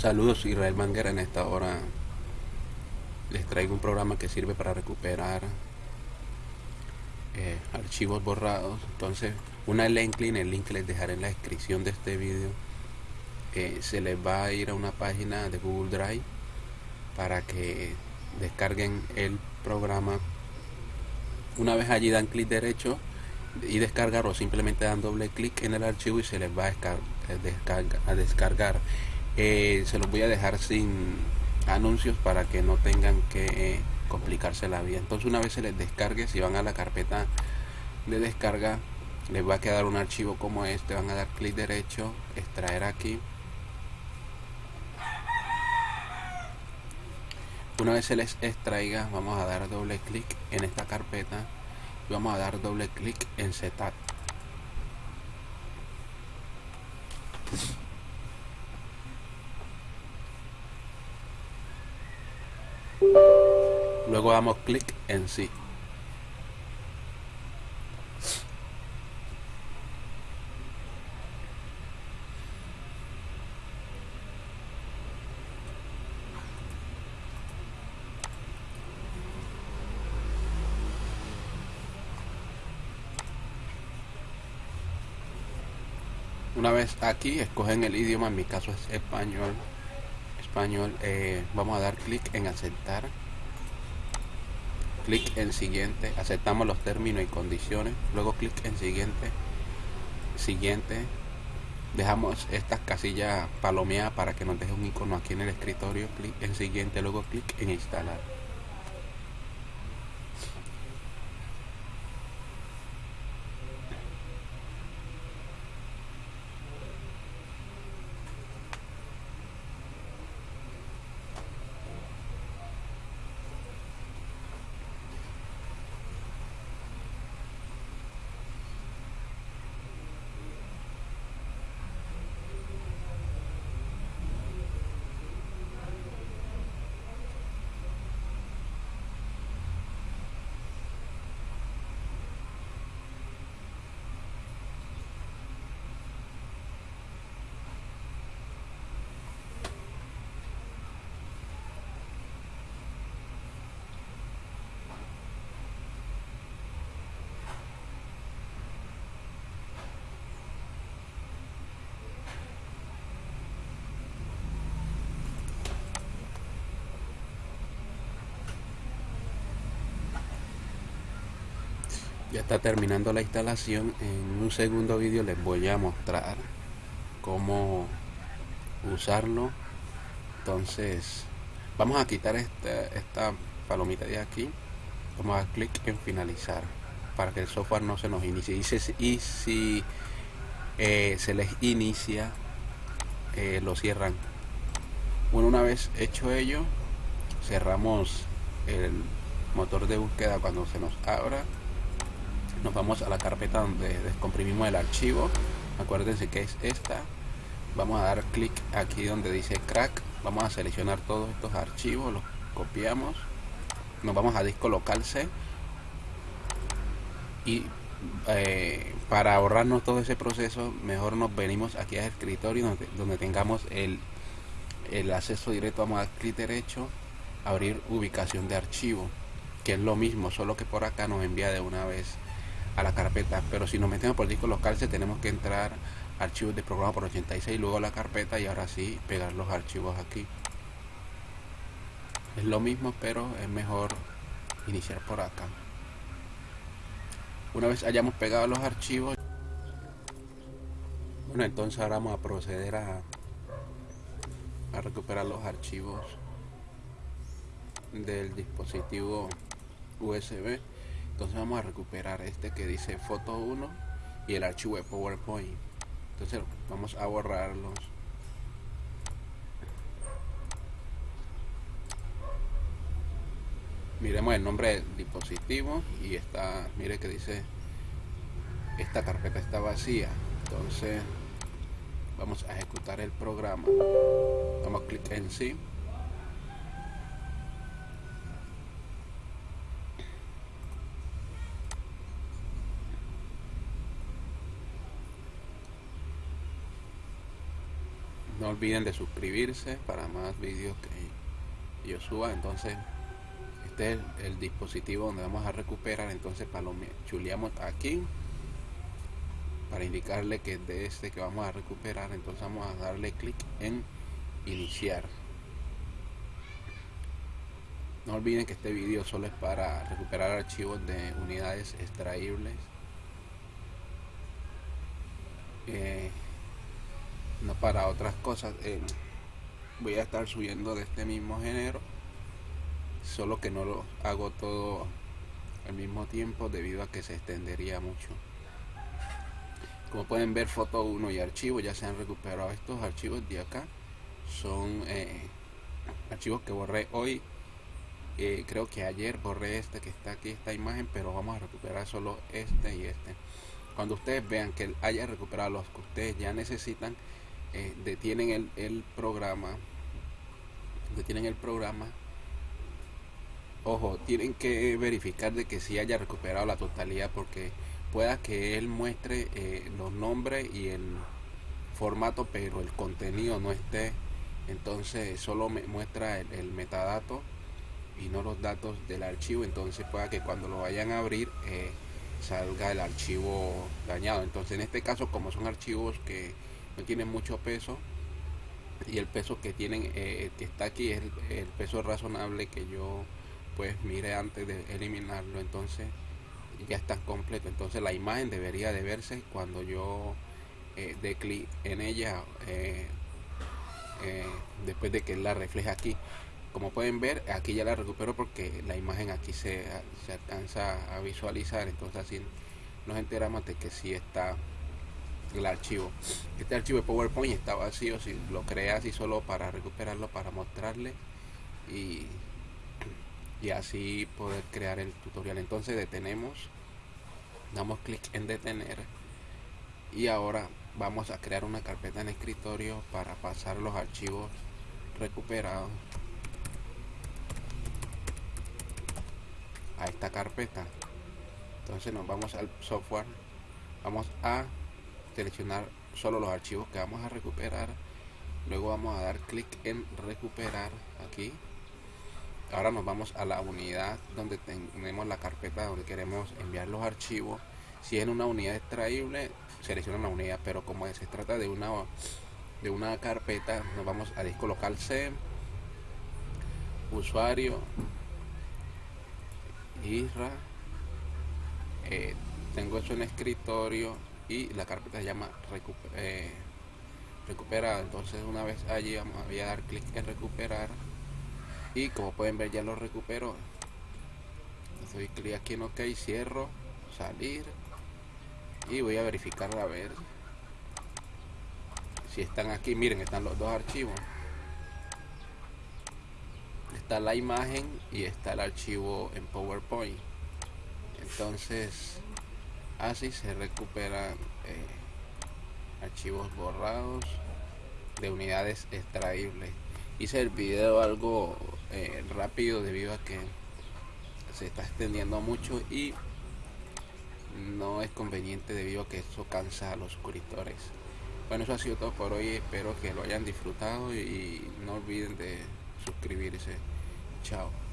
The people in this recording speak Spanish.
Saludos Israel Manguera en esta hora les traigo un programa que sirve para recuperar eh, archivos borrados. Entonces una link el link que les dejaré en la descripción de este vídeo eh, se les va a ir a una página de Google Drive para que descarguen el programa. Una vez allí dan clic derecho y descargar o simplemente dan doble clic en el archivo y se les va a, descargar, a descargar eh, se los voy a dejar sin anuncios para que no tengan que complicarse la vida. Entonces una vez se les descargue si van a la carpeta de descarga les va a quedar un archivo como este. Van a dar clic derecho extraer aquí. Una vez se les extraiga vamos a dar doble clic en esta carpeta y vamos a dar doble clic en setup luego damos clic en sí. Una vez aquí escogen el idioma en mi caso es español español eh, vamos a dar clic en aceptar clic en siguiente aceptamos los términos y condiciones luego clic en siguiente siguiente dejamos estas casillas palomeadas para que nos deje un icono aquí en el escritorio clic en siguiente luego clic en instalar ya está terminando la instalación. En un segundo vídeo les voy a mostrar cómo usarlo. Entonces vamos a quitar esta, esta palomita de aquí. Vamos a dar clic en finalizar para que el software no se nos inicie. Y si, eh, se les inicia eh, lo cierran. Bueno una vez hecho ello cerramos el motor de búsqueda cuando se nos abra nos vamos a la carpeta donde descomprimimos el archivo. Acuérdense que es esta. Vamos a dar clic aquí donde dice crack. Vamos a seleccionar todos estos archivos los copiamos. Nos vamos a disco local C. Y eh, para ahorrarnos todo ese proceso mejor nos venimos aquí al escritorio donde, donde tengamos el, el acceso directo. Vamos a dar clic derecho abrir ubicación de archivo que es lo mismo solo que por acá nos envía de una vez a la carpeta pero si nos metemos por disco local se tenemos que entrar archivos de programa por 86 luego la carpeta y ahora sí pegar los archivos aquí. Es lo mismo pero es mejor iniciar por acá. Una vez hayamos pegado los archivos bueno entonces ahora vamos a proceder a, a recuperar los archivos del dispositivo USB entonces vamos a recuperar este que dice foto 1 y el archivo de PowerPoint. Entonces vamos a borrarlos. Miremos el nombre del dispositivo y está mire que dice esta carpeta está vacía. Entonces vamos a ejecutar el programa. Vamos a clic en sí no olviden de suscribirse para más vídeos que yo suba. Entonces este es el, dispositivo donde vamos a recuperar. Entonces chuleamos aquí para indicarle que de este que vamos a recuperar entonces vamos a darle clic en iniciar. No olviden que este vídeo solo es para recuperar archivos de unidades extraíbles. Eh, no para otras cosas eh, voy a estar subiendo de este mismo género solo que no lo hago todo al mismo tiempo debido a que se extendería mucho. Como pueden ver foto 1 y archivo ya se han recuperado estos archivos de acá. Son eh, archivos que borré hoy eh, creo que ayer borré este que está aquí esta imagen pero vamos a recuperar solo este y este. Cuando ustedes vean que haya recuperado los que ustedes ya necesitan eh, detienen el, el programa detienen el programa. Ojo, tienen que verificar de que si haya recuperado la totalidad porque pueda que él muestre eh, los nombres y el formato pero el contenido no esté. Entonces solo me muestra el, metadato y no los datos del archivo. Entonces pueda que cuando lo vayan a abrir eh, salga el archivo dañado. Entonces en este caso como son archivos que no tienen mucho peso y el peso que tienen eh, que está aquí es el peso razonable que yo pues mire antes de eliminarlo. Entonces ya está completo. Entonces la imagen debería de verse cuando yo eh, dé clic en ella eh, eh, después de que la refleja aquí. Como pueden ver aquí ya la recupero porque la imagen aquí se, se alcanza a visualizar. Entonces así nos enteramos de que sí está el archivo. Este archivo de PowerPoint está vacío si lo creas así solo para recuperarlo para mostrarle y y así poder crear el tutorial. Entonces detenemos damos clic en detener y ahora vamos a crear una carpeta en escritorio para pasar los archivos recuperados. A esta carpeta. Entonces nos vamos al software. Vamos a seleccionar solo los archivos que vamos a recuperar. Luego vamos a dar clic en recuperar aquí. Ahora nos vamos a la unidad donde tenemos la carpeta donde queremos enviar los archivos. Si es en una unidad extraíble selecciona la unidad pero como se trata de una de una carpeta nos vamos a disco local C usuario IRA eh, tengo eso en escritorio y la carpeta se llama eh, recuperar entonces una vez allí vamos a dar clic en recuperar y como pueden ver ya lo recupero. Doy clic aquí en ok cierro salir y voy a verificar a ver si están aquí. Miren están los dos archivos. Está la imagen y está el archivo en powerpoint. Entonces así se recuperan eh, archivos borrados de unidades extraíbles. Hice el video algo eh, rápido debido a que se está extendiendo mucho y no es conveniente debido a que eso cansa a los suscriptores bueno eso ha sido todo por hoy. Espero que lo hayan disfrutado y no olviden de suscribirse. Chao